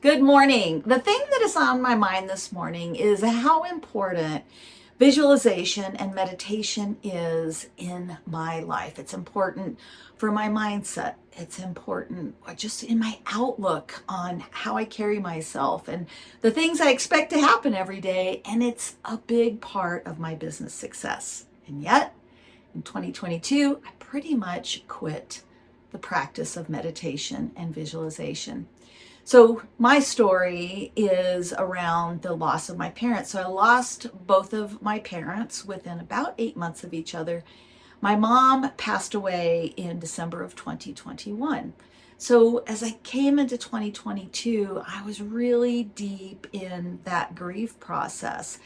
Good morning. The thing that is on my mind this morning is how important visualization and meditation is in my life. It's important for my mindset. It's important just in my outlook on how I carry myself and the things I expect to happen every day. And it's a big part of my business success. And yet, in 2022, I pretty much quit the practice of meditation and visualization. So my story is around the loss of my parents. So I lost both of my parents within about eight months of each other. My mom passed away in December of 2021. So as I came into 2022, I was really deep in that grief process.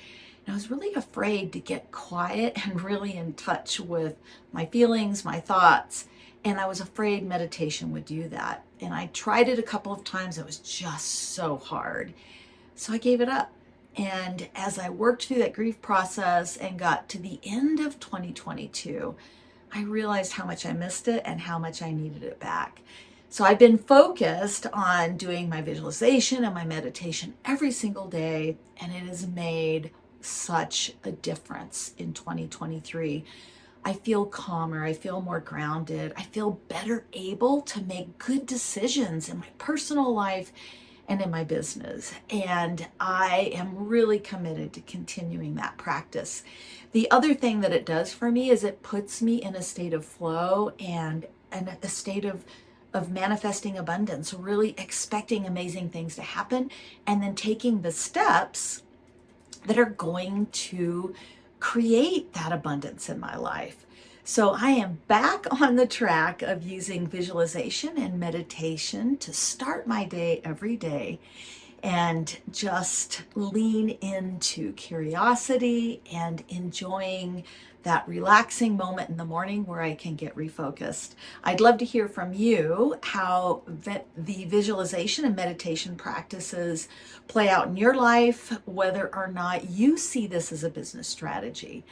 And I was really afraid to get quiet and really in touch with my feelings, my thoughts, and I was afraid meditation would do that. And I tried it a couple of times. It was just so hard. So I gave it up. And as I worked through that grief process and got to the end of 2022, I realized how much I missed it and how much I needed it back. So I've been focused on doing my visualization and my meditation every single day, and it has made such a difference in 2023. I feel calmer, I feel more grounded, I feel better able to make good decisions in my personal life and in my business. And I am really committed to continuing that practice. The other thing that it does for me is it puts me in a state of flow and, and a state of of manifesting abundance, really expecting amazing things to happen and then taking the steps that are going to create that abundance in my life. So I am back on the track of using visualization and meditation to start my day every day and just lean into curiosity and enjoying that relaxing moment in the morning where I can get refocused. I'd love to hear from you how the visualization and meditation practices play out in your life, whether or not you see this as a business strategy.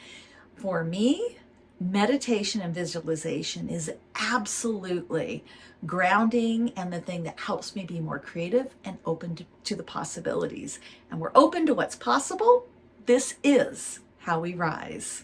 For me, meditation and visualization is absolutely grounding and the thing that helps me be more creative and open to, to, the possibilities. And we're open to what's possible. This is how we rise.